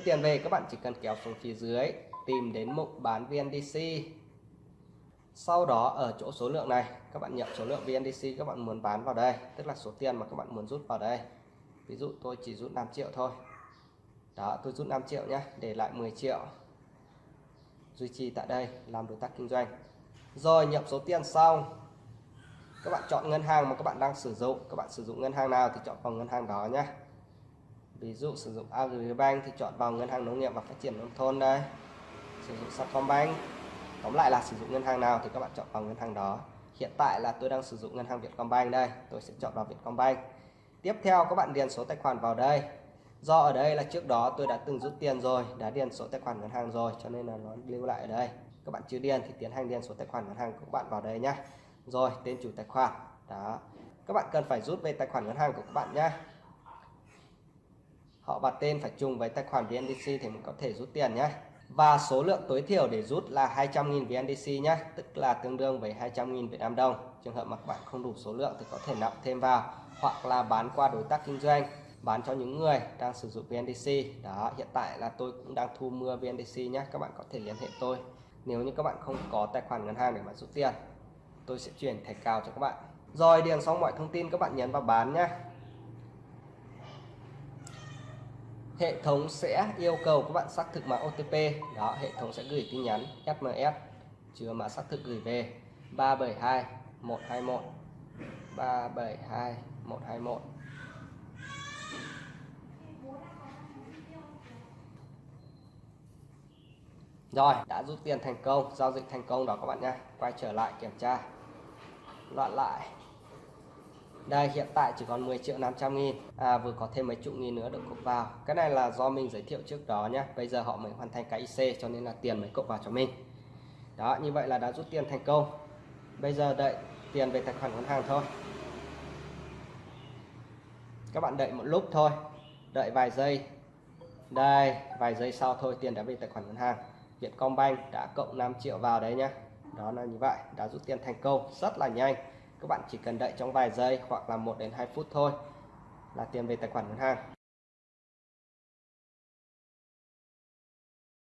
rút tiền về, các bạn chỉ cần kéo xuống phía dưới, tìm đến mục bán VNDC sau đó ở chỗ số lượng này, các bạn nhập số lượng VNDC các bạn muốn bán vào đây, tức là số tiền mà các bạn muốn rút vào đây. Ví dụ tôi chỉ rút 5 triệu thôi. Đó, tôi rút 5 triệu nhé để lại 10 triệu. Duy trì tại đây, làm đối tác kinh doanh. Rồi, nhập số tiền xong các bạn chọn ngân hàng mà các bạn đang sử dụng. Các bạn sử dụng ngân hàng nào thì chọn vào ngân hàng đó nhé ví dụ sử dụng Agribank thì chọn vào ngân hàng nông nghiệp và phát triển nông thôn đây. Sử dụng Sacombank tóm lại là sử dụng ngân hàng nào thì các bạn chọn vào ngân hàng đó. Hiện tại là tôi đang sử dụng ngân hàng Vietcombank đây. Tôi sẽ chọn vào Vietcombank. Tiếp theo, các bạn điền số tài khoản vào đây. Do ở đây là trước đó tôi đã từng rút tiền rồi, đã điền số tài khoản ngân hàng rồi, cho nên là nó lưu lại ở đây. Các bạn chưa điền thì tiến hành điền số tài khoản ngân hàng của các bạn vào đây nhé rồi, tên chủ tài khoản. Đó. Các bạn cần phải rút về tài khoản ngân hàng của các bạn nhé họ và tên phải trùng với tài khoản VNDC thì mình có thể rút tiền nhé. Và số lượng tối thiểu để rút là 200.000 VNDC nhé, tức là tương đương với 200.000 Việt Nam đồng. Trường hợp mà bạn không đủ số lượng thì có thể nạp thêm vào, hoặc là bán qua đối tác kinh doanh, bán cho những người đang sử dụng VNDC đó, hiện tại là tôi cũng đang thu mua VNDC nhé, các bạn có thể liên hệ tôi. Nếu như các bạn không có tài khoản ngân hàng để mà rút tiền, tôi sẽ chuyển thẻ cào cho các bạn. Rồi, điền xong mọi thông tin các bạn nhấn vào bán nhé. Hệ thống sẽ yêu cầu các bạn xác thực mã OTP đó hệ thống sẽ gửi tin nhắn SMS chứa mã xác thực gửi về 372 121 372 121 Rồi, đã rút tiền thành công, giao dịch thành công đó các bạn nha. Quay trở lại kiểm tra. Loạn lại. Đây hiện tại chỉ còn 10 triệu 500 nghìn. À, Vừa có thêm mấy chục nghìn nữa được cộng vào. Cái này là do mình giới thiệu trước đó nhé Bây giờ họ mới hoàn thành cái IC cho nên là tiền mới cộng vào cho mình. Đó như vậy là đã rút tiền thành công. Bây giờ đợi tiền về tài khoản ngân hàng thôi. Các bạn đợi một lúc thôi. Đợi vài giây. Đây vài giây sau thôi tiền đã về tài khoản ngân hàng. Vietcombank đã cộng 5 triệu vào đấy nhé đó là như vậy đã rút tiền thành công. Rất là nhanh các bạn chỉ cần đợi trong vài giây hoặc là 1 đến 2 phút thôi là tiền về tài khoản ngân hàng.